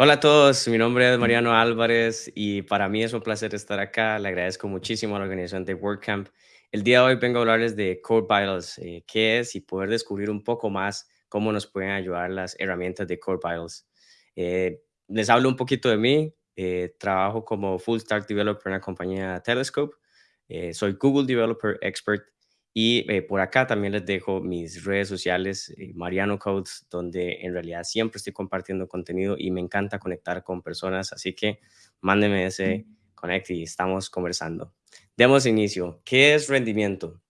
Hola a todos, mi nombre es Mariano Álvarez y para mí es un placer estar acá. Le agradezco muchísimo a la organización de WordCamp. El día de hoy vengo a hablarles de Code Vitals, eh, qué es y poder descubrir un poco más cómo nos pueden ayudar las herramientas de Code Vitals. Eh, les hablo un poquito de mí. Eh, trabajo como Full Stack Developer en la compañía Telescope. soy Google Developer Expert y eh, por acá también les dejo mis redes sociales, eh, Mariano Codes, donde en realidad siempre estoy compartiendo contenido y me encanta conectar con personas. Así que mándenme ese connect y estamos conversando. Demos inicio. ¿Qué es rendimiento?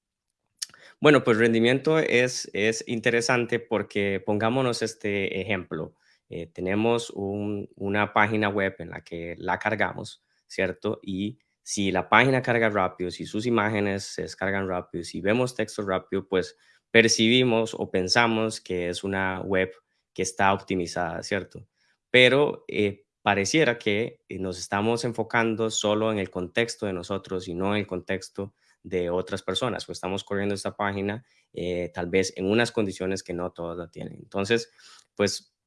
Bueno, pues rendimiento es, es interesante porque pongámonos este ejemplo. Eh, tenemos una página web en la que la cargamos, ¿cierto? Y si la página carga rápido, si sus imágenes se descargan rápido, si vemos texto rápido, pues percibimos o pensamos que es una web que está optimizada, ¿cierto? Pero eh, pareciera que eh, nos estamos enfocando solo en el contexto de nosotros y no en el contexto de otras personas, pues estamos corriendo esta página tal vez en unas condiciones que no todas la tienen. Entonces, pues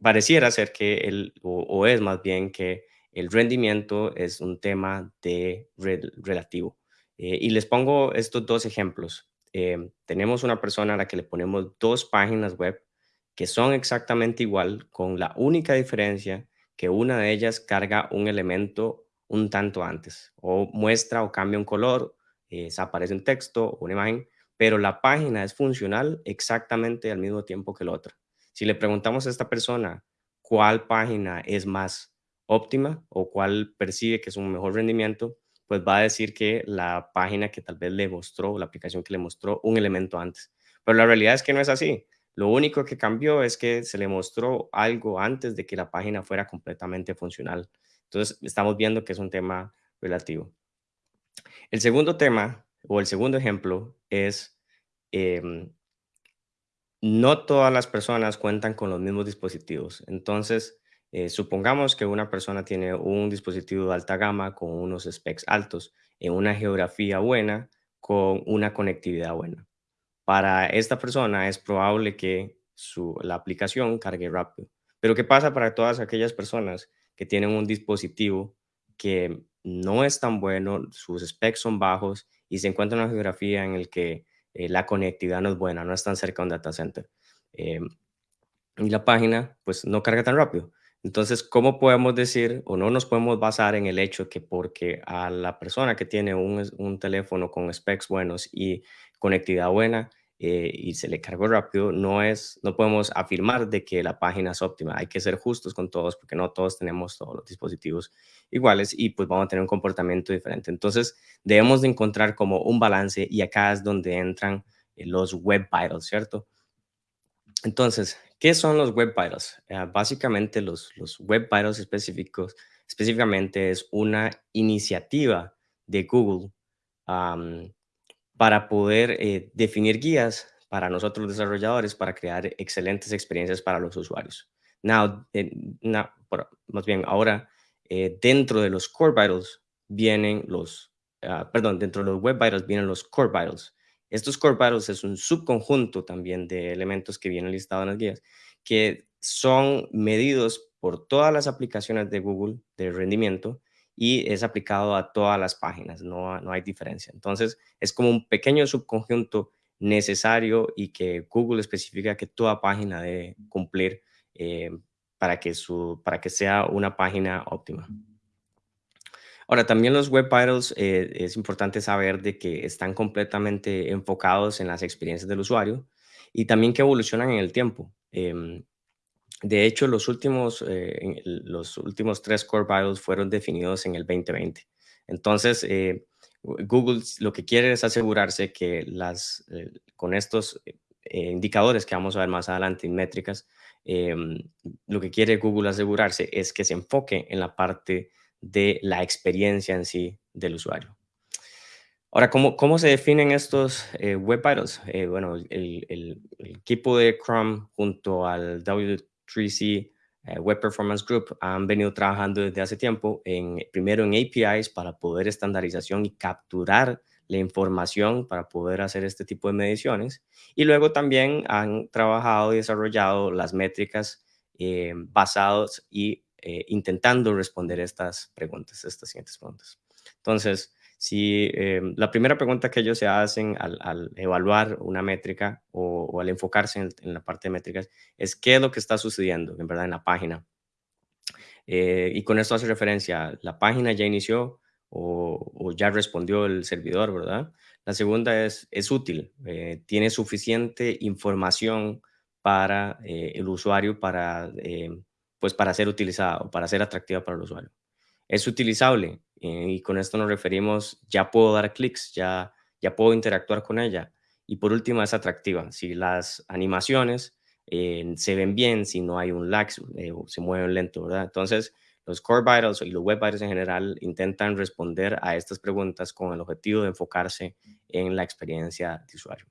pareciera ser que el, o es más bien que el rendimiento es un tema de relativo. Eh, y les pongo estos dos ejemplos. Em, tenemos una persona a la que le ponemos dos páginas web que son exactamente igual, con la única diferencia que una de ellas carga un elemento un tanto antes, o muestra o cambia un color, eh, aparece un texto o una imagen, pero la página es funcional exactamente al mismo tiempo que la otra. Si le preguntamos a esta persona cuál página es más óptima o cuál percibe que es un mejor rendimiento, pues va a decir que la página que tal vez le mostró, la aplicación que le mostró un elemento antes. Pero la realidad es que no es así. Lo único que cambió es que se le mostró algo antes de que la página fuera completamente funcional. Entonces, estamos viendo que es un tema relativo. El segundo tema o el segundo ejemplo es, em, no todas las personas cuentan con los mismos dispositivos. Entonces, eh, supongamos que una persona tiene un dispositivo de alta gama con unos specs altos, en una geografía buena, con una conectividad buena. Para esta persona es probable que su, la aplicación cargue rápido. Pero ¿qué pasa para todas aquellas personas que tienen un dispositivo que no es tan bueno, sus specs son bajos y se encuentra en una geografía en la que eh, la conectividad no es buena, no están cerca de un data center? Eh, y la página pues no carga tan rápido. Entonces, ¿cómo podemos decir o no nos podemos basar en el hecho que porque a la persona que tiene un, teléfono con specs buenos y conectividad buena eh, y se le cargó rápido, no, es, no podemos afirmar de que la página es óptima. Hay que ser justos con todos porque no todos tenemos todos los dispositivos iguales y pues vamos a tener un comportamiento diferente. Entonces, debemos de encontrar como un balance y acá es donde entran eh, los web vitals, ¿cierto? Entonces, ¿qué son los Web Vitals? Eh, básicamente, los, los Web Vitals específicos, específicamente es una iniciativa de Google para poder eh, definir guías para nosotros desarrolladores para crear excelentes experiencias para los usuarios. Now, eh, más bien, ahora, dentro de los Core Vitals vienen los, ah, perdón, dentro de los Web Vitals vienen los Core Vitals. Estos core vitals es un subconjunto también de elementos que vienen listados en las guías, que son medidos por todas las aplicaciones de Google de rendimiento y es aplicado a todas las páginas, no, no hay diferencia. Entonces, es como un pequeño subconjunto necesario y que Google especifica que toda página debe cumplir eh, para, que su, para que sea una página óptima. Ahora, también los Web Vitals eh, es importante saber de que están completamente enfocados en las experiencias del usuario y también que evolucionan en el tiempo. Em, de hecho, los últimos, eh, los últimos tres Core Vitals fueron definidos en el 2020. Entonces, eh, Google lo que quiere es asegurarse que las, con estos indicadores que vamos a ver más adelante en métricas, em, lo que quiere Google asegurarse es que se enfoque en la parte de la experiencia en sí del usuario. Ahora, ¿cómo, cómo se definen estos eh, Web Vitals? Eh, bueno, el, equipo de Chrome junto al W3C eh, Web Performance Group han venido trabajando desde hace tiempo en, primero en APIs para poder estandarización y capturar la información para poder hacer este tipo de mediciones. Y luego también han trabajado y desarrollado las métricas eh, basadas y eh, intentando responder estas preguntas, estas siguientes preguntas. Entonces, si eh, la primera pregunta que ellos se hacen al, evaluar una métrica o, al enfocarse en, la parte de métricas es qué es lo que está sucediendo en verdad en la página. Eh, y con esto hace referencia, la página ya inició o, ya respondió el servidor, ¿verdad? La segunda es, es útil, eh, tiene suficiente información para el usuario para, pues para ser utilizada o para ser atractiva para el usuario. Es utilizable, eh, y con esto nos referimos, ya puedo dar clics, ya, ya puedo interactuar con ella. Y por último, es atractiva. Si las animaciones eh, se ven bien, si no hay un lag, eh, se mueven lento, ¿verdad? Entonces, los Core Vitals y los Web Vitals en general intentan responder a estas preguntas con el objetivo de enfocarse en la experiencia de usuario.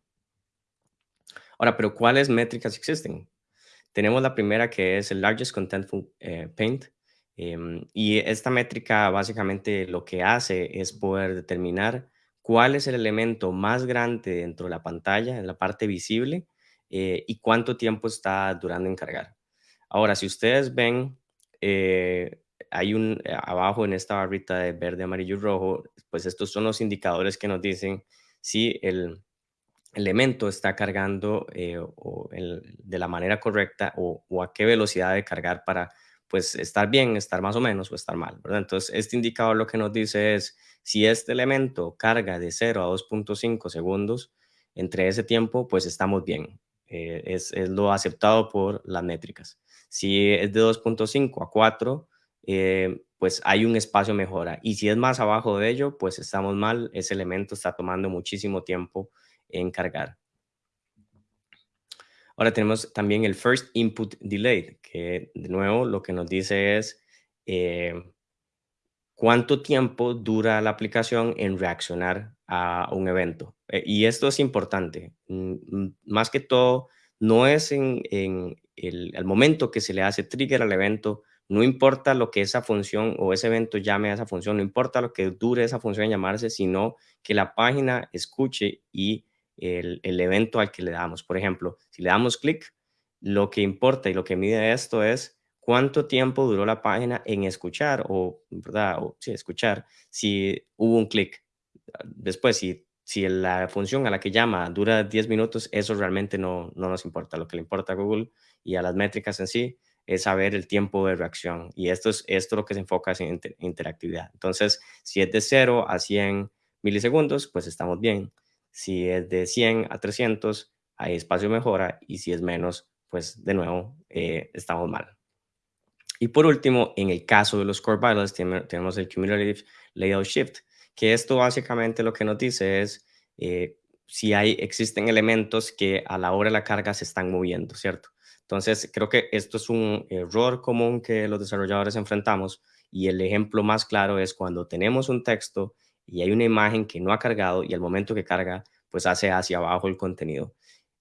Ahora, pero ¿cuáles métricas existen? Tenemos la primera que es el Largest Contentful Paint, Em, y esta métrica básicamente lo que hace es poder determinar cuál es el elemento más grande dentro de la pantalla, en la parte visible, eh, y cuánto tiempo está durando en cargar. Ahora, si ustedes ven, eh, hay un eh, abajo en esta barrita de verde, amarillo y rojo, pues estos son los indicadores que nos dicen si el elemento está cargando de la manera correcta o, o a qué velocidad de cargar para pues estar bien, estar más o menos o estar mal, ¿verdad? Entonces, este indicador lo que nos dice es si este elemento carga de 0 a 2.5 segundos, entre ese tiempo, pues estamos bien. Eh, es, es, lo aceptado por las métricas. Si es de 2.5 a 4, eh, pues hay un espacio mejora. Y si es más abajo de ello, pues estamos mal. Ese elemento está tomando muchísimo tiempo en cargar. Ahora tenemos también el First Input Delay, que de nuevo lo que nos dice es eh, cuánto tiempo dura la aplicación en reaccionar a un evento. Eh, y esto es importante. Mm, mm, más que todo, no es en, el, momento que se le hace trigger al evento, no importa lo que esa función o ese evento llame a esa función, no importa lo que dure esa función en llamarse, sino que la página escuche y el, evento al que le damos. Por ejemplo, si le damos clic, lo que importa y lo que mide esto es cuánto tiempo duró la página en escuchar o, ¿verdad? O, sí, escuchar si hubo un clic. Después, si, si la función a la que llama dura 10 minutos, eso realmente no, no nos importa. Lo que le importa a Google y a las métricas en sí es saber el tiempo de reacción. Y esto es esto lo que se enfoca en interactividad. Entonces, si es de 0 a 100 milisegundos, pues estamos bien. Si es de 100 a 300, hay espacio de mejora y si es menos, pues de nuevo eh, estamos mal. Y por último, en el caso de los core vitals, tenemos el cumulative layout shift, que esto básicamente lo que nos dice es eh, si hay, existen elementos que a la hora de la carga se están moviendo, ¿cierto? Entonces, creo que esto es un error común que los desarrolladores enfrentamos y el ejemplo más claro es cuando tenemos un texto y hay una imagen que no ha cargado y al momento que carga, pues hace hacia abajo el contenido.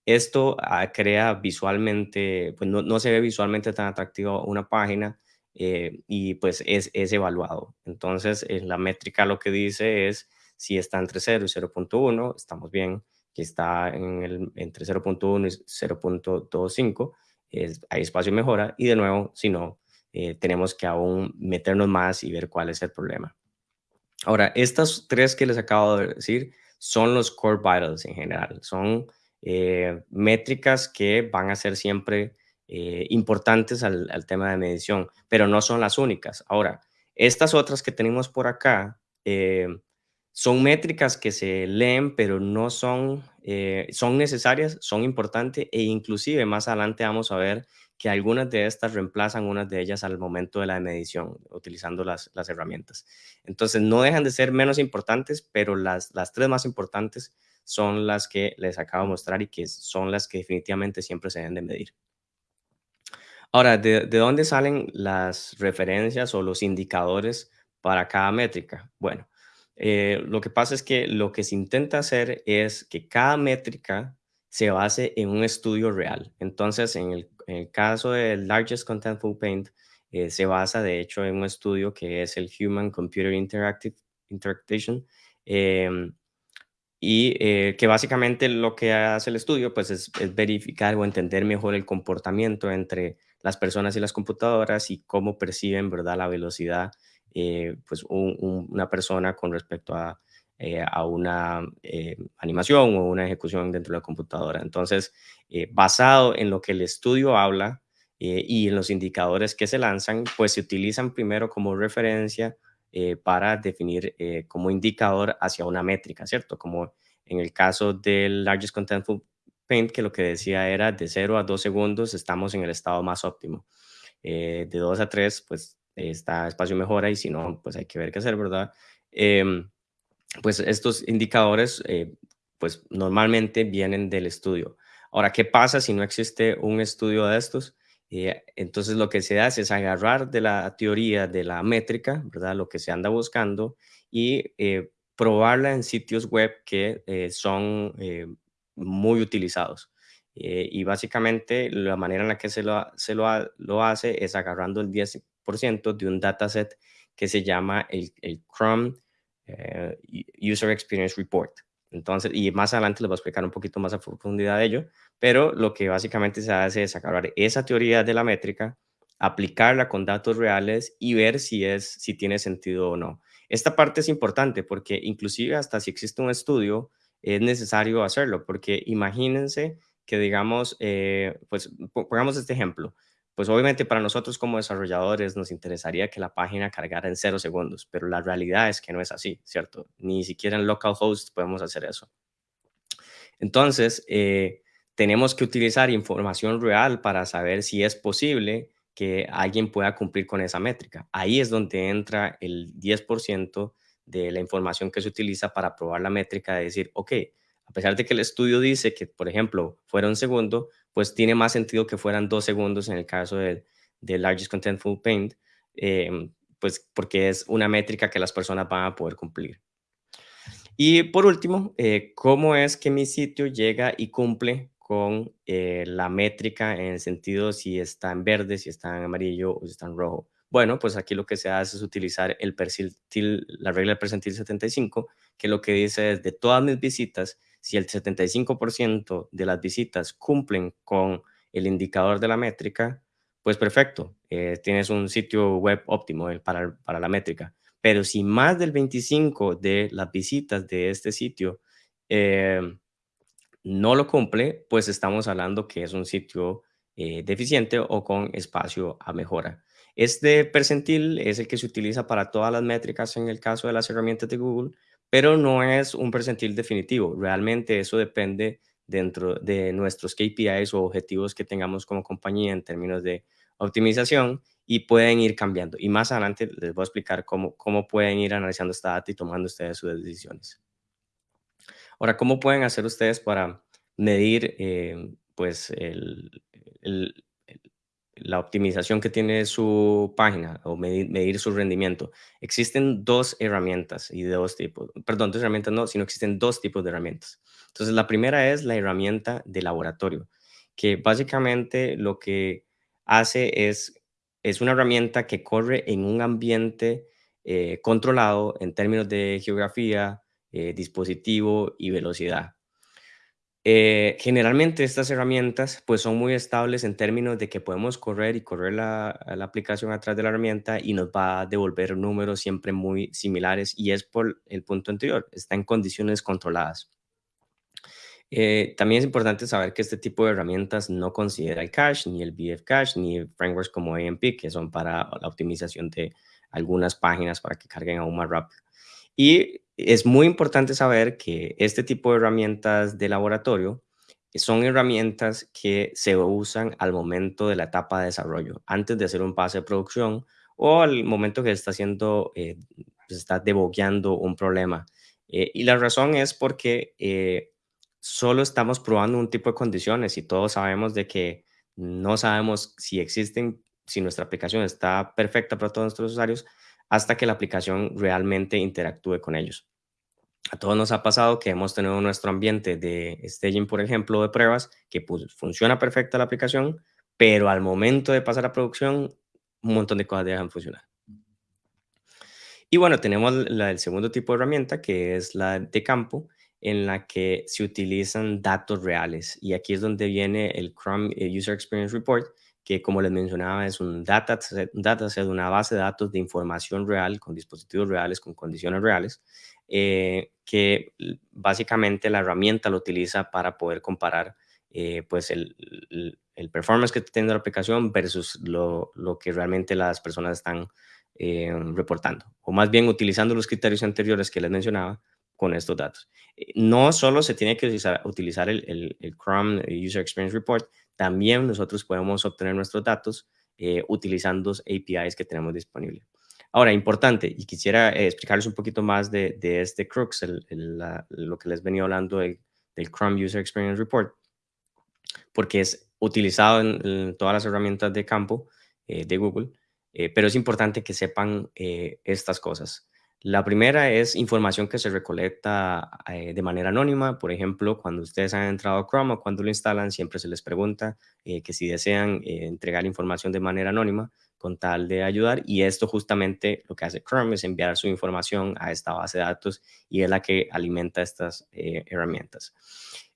Esto ah, crea visualmente, pues no, se ve visualmente tan atractivo una página eh, y pues es, es evaluado. Entonces, en la métrica lo que dice es si está entre 0 y 0.1, estamos bien, que está en el, entre 0.1 y 0.25, hay espacio de mejora y de nuevo, si no, eh, tenemos que aún meternos más y ver cuál es el problema. Ahora, estas tres que les acabo de decir son los core vitals en general. Son eh, métricas que van a ser siempre eh, importantes al, tema de medición, pero no son las únicas. Ahora, estas otras que tenemos por acá eh, son métricas que se leen, pero no son, son necesarias, son importantes e inclusive más adelante vamos a ver que algunas de estas reemplazan unas de ellas al momento de la medición, utilizando las, las herramientas. Entonces, no dejan de ser menos importantes, pero las, las tres más importantes son las que les acabo de mostrar y que son las que definitivamente siempre se deben de medir. Ahora, ¿de, de dónde salen las referencias o los indicadores para cada métrica? Bueno, eh, lo que pasa es que lo que se intenta hacer es que cada métrica se base en un estudio real. Entonces, en el, en el caso del Largest Contentful Paint, eh, se basa de hecho en un estudio que es el Human Computer Interactive Interaction, em, y eh, que básicamente lo que hace el estudio pues es, verificar o entender mejor el comportamiento entre las personas y las computadoras y cómo perciben verdad la velocidad eh, pues una persona con respecto a, eh, a una animación o una ejecución dentro de la computadora entonces basado en lo que el estudio habla y en los indicadores que se lanzan pues se utilizan primero como referencia eh, para definir eh, como indicador hacia una métrica, ¿cierto? Como en el caso del Largest Contentful Paint, que lo que decía era de 0 a 2 segundos estamos en el estado más óptimo. Eh, de 2 a 3, pues está espacio mejora y si no, pues hay que ver qué hacer, ¿verdad? Em, pues estos indicadores, pues normalmente vienen del estudio. Ahora, ¿qué pasa si no existe un estudio de estos? Eh, entonces lo que se hace es agarrar de la teoría de la métrica, ¿verdad? Lo que se anda buscando y eh, probarla en sitios web que eh, son muy utilizados. y básicamente la manera en la que se lo, se lo, lo hace es agarrando el 10% de un dataset que se llama el, el Chrome User Experience Report. Entonces, y más adelante les voy a explicar un poquito más a profundidad de ello, pero lo que básicamente se hace es agarrar esa teoría de la métrica, aplicarla con datos reales y ver si, es, si tiene sentido o no. Esta parte es importante porque inclusive hasta si existe un estudio, es necesario hacerlo, porque imagínense que digamos, eh, pues pongamos este ejemplo, pues obviamente para nosotros como desarrolladores nos interesaría que la página cargara en cero segundos, pero la realidad es que no es así, ¿cierto? Ni siquiera en localhost podemos hacer eso. Entonces, eh, tenemos que utilizar información real para saber si es posible que alguien pueda cumplir con esa métrica. Ahí es donde entra el 10% de la información que se utiliza para probar la métrica de decir, ok, a pesar de que el estudio dice que, por ejemplo, fuera un segundo, pues tiene más sentido que fueran dos segundos en el caso del de Largest Contentful Paint, em, pues porque es una métrica que las personas van a poder cumplir. Y por último, eh, ¿cómo es que mi sitio llega y cumple con eh, la métrica en el sentido si está en verde, si está en amarillo o si está en rojo? Bueno, pues aquí lo que se hace es utilizar el percentil, la regla del percentil 75, que lo que dice es de todas mis visitas, si el 75% de las visitas cumplen con el indicador de la métrica, pues perfecto, eh, tienes un sitio web óptimo eh, para, para la métrica. Pero si más del 25 de las visitas de este sitio eh, no lo cumple, pues estamos hablando que es un sitio deficiente o con espacio a mejora. Este percentil es el que se utiliza para todas las métricas en el caso de las herramientas de Google, pero no es un percentil definitivo. Realmente eso depende dentro de nuestros KPIs o objetivos que tengamos como compañía en términos de optimización y pueden ir cambiando. Y más adelante les voy a explicar cómo, cómo pueden ir analizando esta data y tomando ustedes sus decisiones. Ahora, ¿cómo pueden hacer ustedes para medir eh, pues el, la optimización que tiene su página o medir, su rendimiento. Existen dos herramientas y dos tipos, perdón, dos herramientas no, sino existen dos tipos de herramientas. Entonces, la primera es la herramienta de laboratorio, que básicamente lo que hace es, es una herramienta que corre en un ambiente eh, controlado en términos de geografía, eh, dispositivo y velocidad. Eh, generalmente estas herramientas pues son muy estables en términos de que podemos correr y correr la, aplicación atrás de la herramienta y nos va a devolver números siempre muy similares y es por el punto anterior, está en condiciones controladas. Eh, también es importante saber que este tipo de herramientas no considera el cache, ni el BF cache, ni frameworks como AMP, que son para la optimización de algunas páginas para que carguen aún más rápido. Y es muy importante saber que este tipo de herramientas de laboratorio son herramientas que se usan al momento de la etapa de desarrollo, antes de hacer un pase de producción o al momento que está haciendo, eh, está debogueando un problema. Eh, y la razón es porque eh, solo estamos probando un tipo de condiciones y todos sabemos de que no sabemos si existen, si nuestra aplicación está perfecta para todos nuestros usuarios, hasta que la aplicación realmente interactúe con ellos. A todos nos ha pasado que hemos tenido nuestro ambiente de staging, por ejemplo, de pruebas, que pues, funciona perfecta la aplicación, pero al momento de pasar a producción, un montón de cosas dejan de funcionar. Y bueno, tenemos el segundo tipo de herramienta, que es la de campo, en la que se utilizan datos reales. Y aquí es donde viene el Chrome eh, User Experience Report, que como les mencionaba es un dataset, un dataset, una base de datos de información real con dispositivos reales, con condiciones reales, eh, que básicamente la herramienta lo utiliza para poder comparar eh, pues el, el, performance que tiene la aplicación versus lo, lo que realmente las personas están eh, reportando, o más bien utilizando los criterios anteriores que les mencionaba con estos datos. No solo se tiene que utilizar, utilizar el, el, Chrome User Experience Report, también nosotros podemos obtener nuestros datos eh, utilizando APIs que tenemos disponibles. Ahora, importante, y quisiera explicarles un poquito más de, de este crux, el, lo que les venía hablando del Chrome User Experience Report, porque es utilizado en, en todas las herramientas de campo de Google eh, pero es importante que sepan eh, estas cosas. La primera es información que se recolecta eh, de manera anónima. Por ejemplo, cuando ustedes han entrado a Chrome o cuando lo instalan, siempre se les pregunta que si desean entregar información de manera anónima con tal de ayudar. Y esto justamente lo que hace Chrome es enviar su información a esta base de datos y es la que alimenta estas herramientas.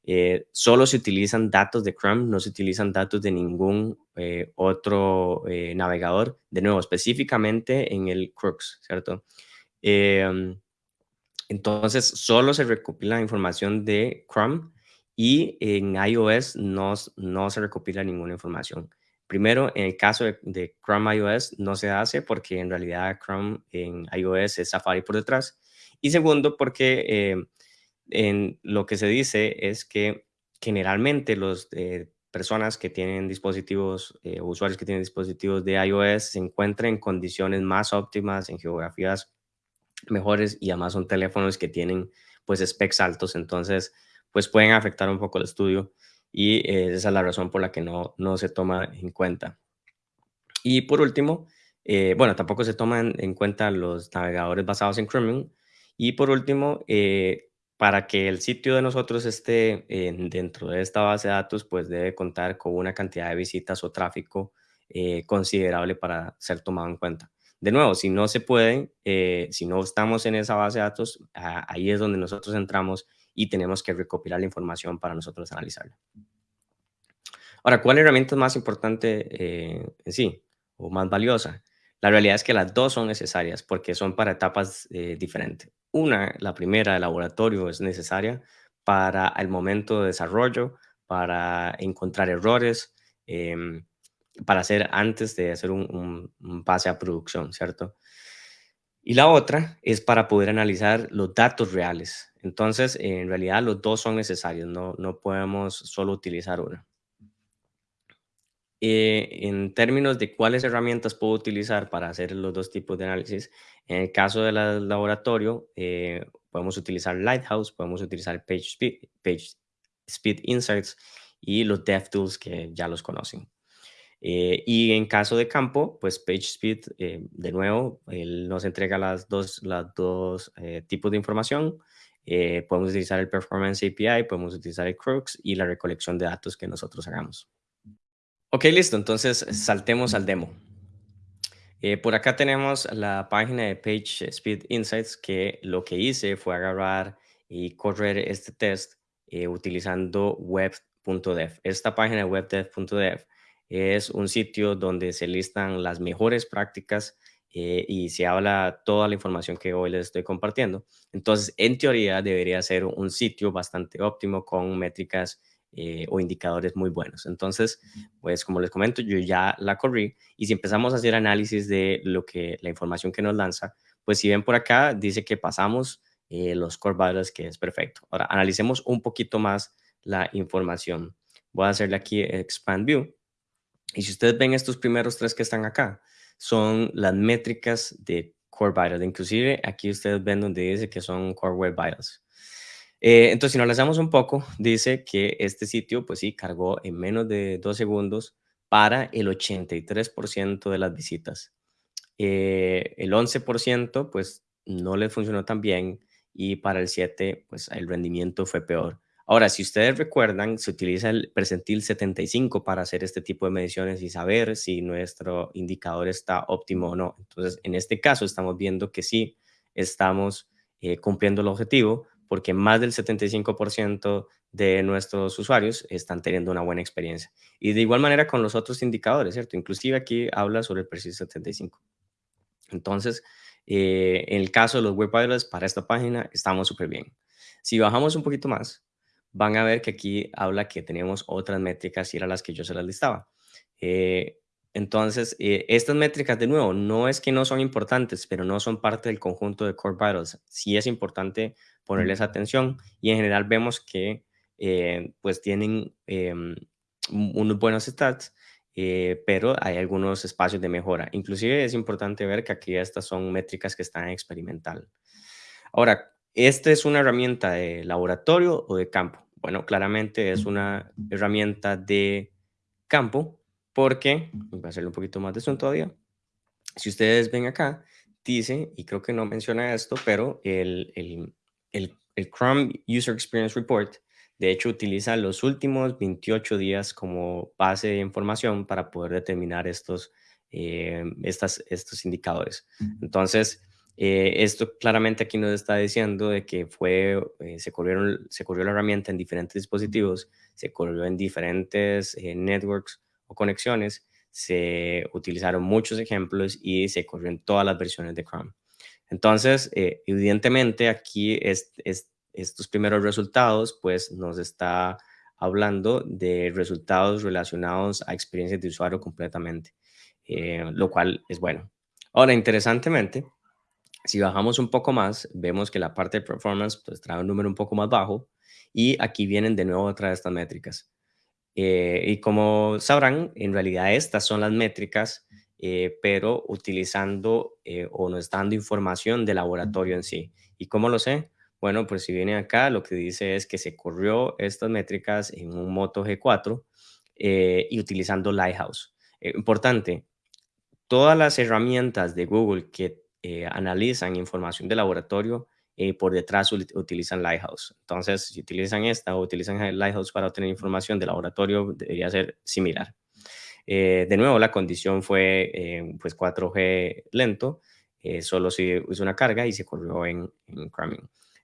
Eh, solo se utilizan datos de Chrome, no se utilizan datos de ningún eh, otro eh, navegador, de nuevo, específicamente en el Crux, ¿cierto? Em, entonces, solo se recopila información de Chrome y en iOS no, no se recopila ninguna información. Primero, en el caso de, de, Chrome iOS no se hace porque en realidad Chrome en iOS es Safari por detrás. Y segundo, porque en lo que se dice es que generalmente los eh, personas que tienen dispositivos, eh, usuarios que tienen dispositivos de iOS se encuentran en condiciones más óptimas, en geografías mejores y además son teléfonos que tienen pues specs altos, entonces pues pueden afectar un poco el estudio y eh, esa es la razón por la que no, no se toma en cuenta. Y por último, bueno, tampoco se toman en cuenta los navegadores basados en Chromium. Y por último, para que el sitio de nosotros esté dentro de esta base de datos, pues debe contar con una cantidad de visitas o tráfico eh, considerable para ser tomado en cuenta. De nuevo, si no se puede, eh, si no estamos en esa base de datos, ahí es donde nosotros entramos y tenemos que recopilar la información para nosotros analizarla. Ahora, ¿cuál herramienta es más importante eh, en sí o más valiosa? La realidad es que las dos son necesarias porque son para etapas diferentes. Una, la primera de laboratorio es necesaria para el momento de desarrollo, para encontrar errores, em, para hacer antes de hacer un, pase a producción, ¿cierto? Y la otra es para poder analizar los datos reales. Entonces, en realidad los dos son necesarios, no, no podemos solo utilizar una. Eh, en términos de cuáles herramientas puedo utilizar para hacer los dos tipos de análisis, en el caso del laboratorio, eh, podemos utilizar Lighthouse, podemos utilizar PageSpeed, PageSpeed Insights y los DevTools que ya los conocen. Eh, y en caso de campo, pues PageSpeed, de nuevo, él nos entrega las dos, las dos tipos de información. podemos utilizar el Performance API, podemos utilizar el Crux y la recolección de datos que nosotros hagamos. Ok, listo. Entonces saltemos al demo. Eh, por acá tenemos la página de PageSpeed Insights que lo que hice fue agarrar y correr este test eh, utilizando web.dev. Esta página de webdev.dev es un sitio donde se listan las mejores prácticas eh, y se habla toda la información que hoy les estoy compartiendo. Entonces, en teoría, debería ser un sitio bastante óptimo con métricas eh, o indicadores muy buenos. Entonces, pues como les comento, yo ya la corrí y si empezamos a hacer análisis de lo que la información que nos lanza, pues si ven por acá, dice que pasamos eh, los core values, que es perfecto. Ahora, analicemos un poquito más la información. Voy a hacerle aquí Expand View. Y si ustedes ven estos primeros tres que están acá, son las métricas de Core Vitals. Inclusive aquí ustedes ven donde dice que son Core Web Vitals. Eh, entonces, si nos lanzamos un poco, dice que este sitio, pues sí, cargó en menos de dos segundos para el 83% de las visitas. Eh, el 11%, pues no le funcionó tan bien y para el 7, pues el rendimiento fue peor. Ahora, si ustedes recuerdan, se utiliza el percentil 75 para hacer este tipo de mediciones y saber si nuestro indicador está óptimo o no. Entonces, en este caso, estamos viendo que sí estamos eh, cumpliendo el objetivo porque más del 75% de nuestros usuarios están teniendo una buena experiencia. Y de igual manera con los otros indicadores, ¿cierto? Inclusive aquí habla sobre el perfil 75. Entonces, eh, en el caso de los web para esta página, estamos súper bien. Si bajamos un poquito más, van a ver que aquí habla que tenemos otras métricas y eran las que yo se las listaba. Eh, entonces, eh, estas métricas, de nuevo, no es que no son importantes, pero no son parte del conjunto de Core Vitals. Sí es importante ponerles atención y en general vemos que eh, pues tienen em, unos buenos stats, eh, pero hay algunos espacios de mejora. Inclusive es importante ver que aquí estas son métricas que están experimental. Ahora, ¿esta es una herramienta de laboratorio o de campo? Bueno, claramente es una herramienta de campo porque, voy a hacerle un poquito más de zoom todavía, si ustedes ven acá, dice, y creo que no menciona esto, pero el, el, el, el Chrome User Experience Report, de hecho, utiliza los últimos 28 días como base de información para poder determinar estos, eh, estos indicadores. Entonces, eh, esto claramente aquí nos está diciendo de que fue, eh, se, corrieron, se corrió la herramienta en diferentes dispositivos, se corrió en diferentes networks o conexiones, se utilizaron muchos ejemplos y se corrió en todas las versiones de Chrome. Entonces, eh, evidentemente aquí es, estos primeros resultados, pues nos está hablando de resultados relacionados a experiencias de usuario completamente, eh, lo cual es bueno. Ahora, interesantemente, si bajamos un poco más, vemos que la parte de performance pues, trae un número un poco más bajo y aquí vienen de nuevo otra de estas métricas. Eh, y como sabrán, en realidad estas son las métricas eh, pero utilizando eh, o nos dando información de laboratorio en sí. ¿Y cómo lo sé? Bueno, pues si viene acá, lo que dice es que se corrió estas métricas en un Moto G4 eh, y utilizando Lighthouse. importante, todas las herramientas de Google que analizan información de laboratorio, por detrás utilizan Lighthouse. Entonces, si utilizan esta o utilizan Lighthouse para obtener información de laboratorio, debería ser similar. Eh, de nuevo, la condición fue eh, pues 4G lento, eh, solo se hizo una carga y se corrió en, en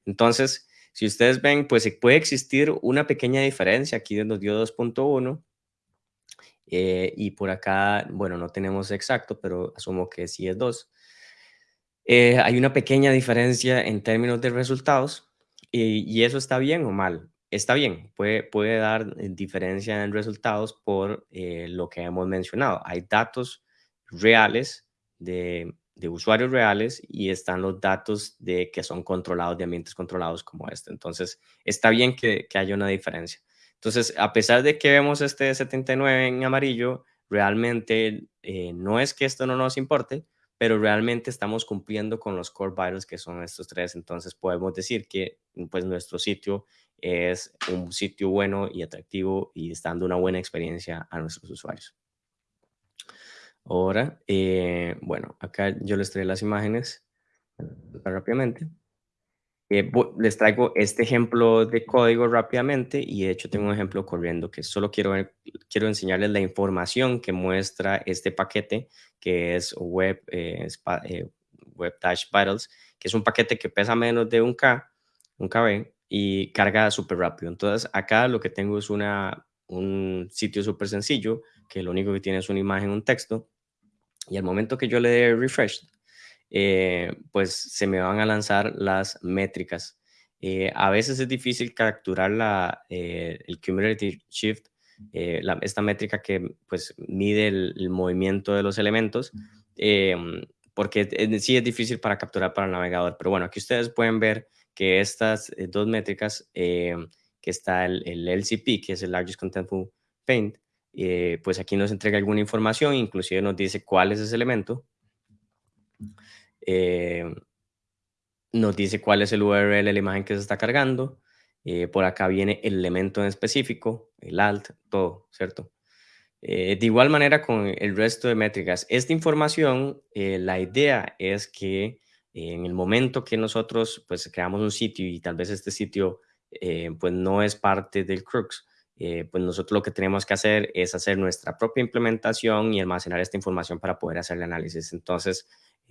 Entonces, si ustedes ven, pues puede existir una pequeña diferencia. Aquí nos dio 2.1 y por acá, bueno, no tenemos exacto, pero asumo que sí es 2. Hay una pequeña diferencia en términos de resultados y eso está bien o mal está bien, puede, dar eh, diferencia en resultados por eh, lo que hemos mencionado. Hay datos reales de, usuarios reales y están los datos de que son controlados, de ambientes controlados como este. Entonces, está bien que, haya una diferencia. Entonces, a pesar de que vemos este 79 en amarillo, realmente eh, no es que esto no nos importe, pero realmente estamos cumpliendo con los core vitals que son estos tres. Entonces, podemos decir que pues, nuestro sitio es un sitio bueno y atractivo y está dando una buena experiencia a nuestros usuarios. Ahora, eh, bueno, acá yo les traigo las imágenes rápidamente. Eh, les traigo este ejemplo de código rápidamente y de hecho tengo un ejemplo corriendo que solo quiero, quiero enseñarles la información que muestra este paquete que es Web, eh, Web Dash Vitals, que es un paquete que pesa menos de un K, un KB, y carga súper rápido. Entonces, acá lo que tengo es una, un sitio súper sencillo, que lo único que tiene es una imagen, un texto, y al momento que yo le dé refresh, eh, pues se me van a lanzar las métricas. Eh, a veces es difícil capturar la, eh, el cumulative shift, esta métrica que pues mide el, movimiento de los elementos, porque sí es difícil para capturar para el navegador. Pero bueno, aquí ustedes pueden ver que estas dos métricas, que está el, LCP, que es el Largest Contentful Paint, pues aquí nos entrega alguna información, inclusive nos dice cuál es ese elemento, nos dice cuál es el URL de la imagen que se está cargando, por acá viene el elemento en específico, el alt, todo, ¿cierto? de igual manera con el resto de métricas. Esta información, la idea es que en el momento que nosotros pues creamos un sitio y tal vez este sitio eh, pues no es parte del Crux. Eh, pues nosotros lo que tenemos que hacer es hacer nuestra propia implementación y almacenar esta información para poder hacer el análisis. Entonces,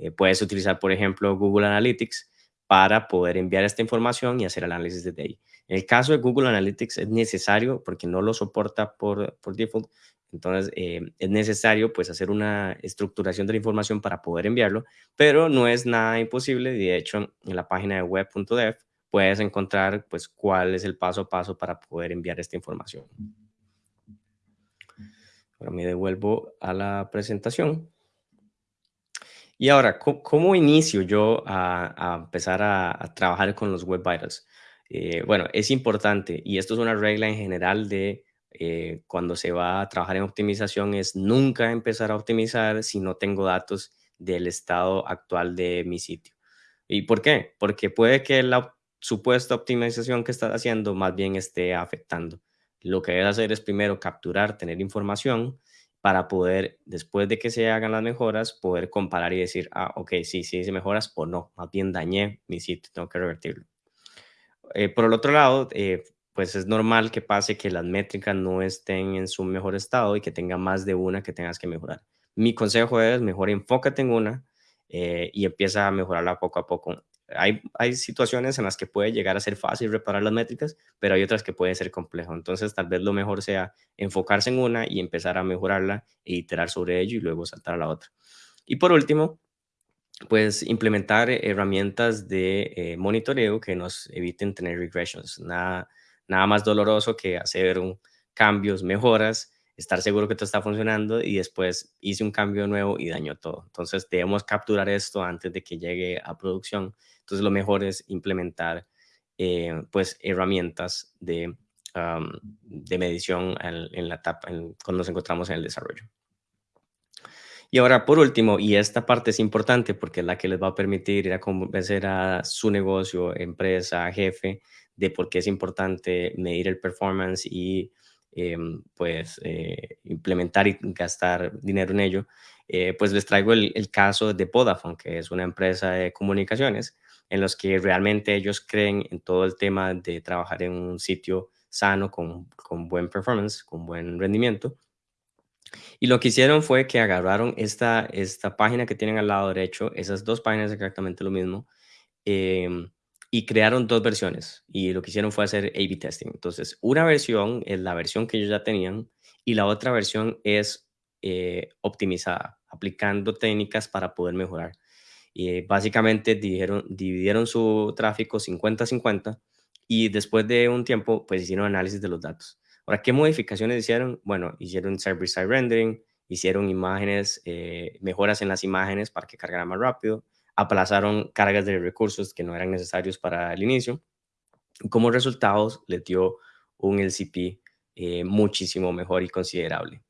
puedes utilizar, por ejemplo, Google Analytics para poder enviar esta información y hacer análisis desde ahí. En el caso de Google Analytics es necesario porque no lo soporta por, por default, entonces, eh, es necesario pues hacer una estructuración de la información para poder enviarlo, pero no es nada imposible. De hecho, en la página de web.dev puedes encontrar pues cuál es el paso a paso para poder enviar esta información. Ahora me devuelvo a la presentación. Y ahora, ¿cómo, inicio yo a, empezar a, trabajar con los Web Vitals? Eh, bueno, es importante y esto es una regla en general de eh, cuando se va a trabajar en optimización es nunca empezar a optimizar si no tengo datos del estado actual de mi sitio. ¿Y por qué? Porque puede que la supuesta optimización que estás haciendo más bien esté afectando. Lo que debes hacer es primero capturar, tener información para poder, después de que se hagan las mejoras, poder comparar y decir, ah, ok, sí, sí hice mejoras o no, más bien dañé mi sitio, tengo que revertirlo. Eh, por el otro lado, eh, pues es normal que pase que las métricas no estén en su mejor estado y que tenga más de una que tengas que mejorar. Mi consejo es mejor enfócate en una eh, y empieza a mejorarla poco a poco. Hay, hay situaciones en las que puede llegar a ser fácil reparar las métricas, pero hay otras que pueden ser complejo. Entonces, tal vez lo mejor sea enfocarse en una y empezar a mejorarla e iterar sobre ello y luego saltar a la otra. Y por último, pues implementar herramientas de eh, monitoreo que nos eviten tener regressions. Nada, nada más doloroso que hacer un, cambios, mejoras, estar seguro que todo está funcionando y después hice un cambio nuevo y dañó todo. Entonces debemos capturar esto antes de que llegue a producción. Entonces lo mejor es implementar eh, pues herramientas de, de medición en, la etapa cuando nos encontramos en el desarrollo. Y ahora, por último, y esta parte es importante porque es la que les va a permitir ir a convencer a su negocio, empresa, jefe, de por qué es importante medir el performance y em, pues eh, implementar y gastar dinero en ello, eh, pues les traigo el, caso de Vodafone, que es una empresa de comunicaciones en los que realmente ellos creen en todo el tema de trabajar en un sitio sano, con, con buen performance, con buen rendimiento, y lo que hicieron fue que agarraron esta, esta página que tienen al lado derecho, esas dos páginas exactamente lo mismo, em, y crearon dos versiones. Y lo que hicieron fue hacer A-B testing. Entonces, una versión es la versión que ellos ya tenían y la otra versión es eh, optimizada, aplicando técnicas para poder mejorar. Y básicamente dividieron, su tráfico 50-50 y después de un tiempo, pues hicieron análisis de los datos. Ahora, ¿qué modificaciones hicieron? Bueno, hicieron server-side rendering, hicieron imágenes, eh, mejoras en las imágenes para que cargaran más rápido, aplazaron cargas de recursos que no eran necesarios para el inicio. Como resultados, les dio un LCP eh, muchísimo mejor y considerable.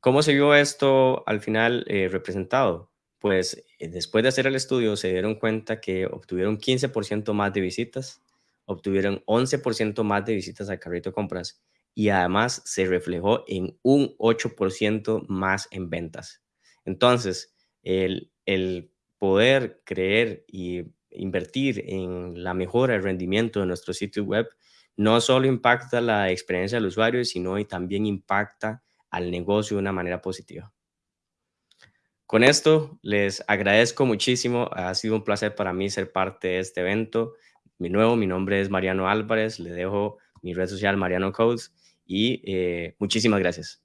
¿Cómo se vio esto al final eh, representado? Pues después de hacer el estudio se dieron cuenta que obtuvieron 15% más de visitas, obtuvieron 11% más de visitas al carrito de compras y además se reflejó en un 8% más en ventas. Entonces, el, poder creer y invertir en la mejora del rendimiento de nuestro sitio web no solo impacta la experiencia del usuario, sino también impacta al negocio de una manera positiva. Con esto, les agradezco muchísimo. Ha sido un placer para mí ser parte de este evento. Mi nuevo, mi nombre es Mariano Álvarez. Le dejo mi red social Mariano Codes y eh, muchísimas gracias.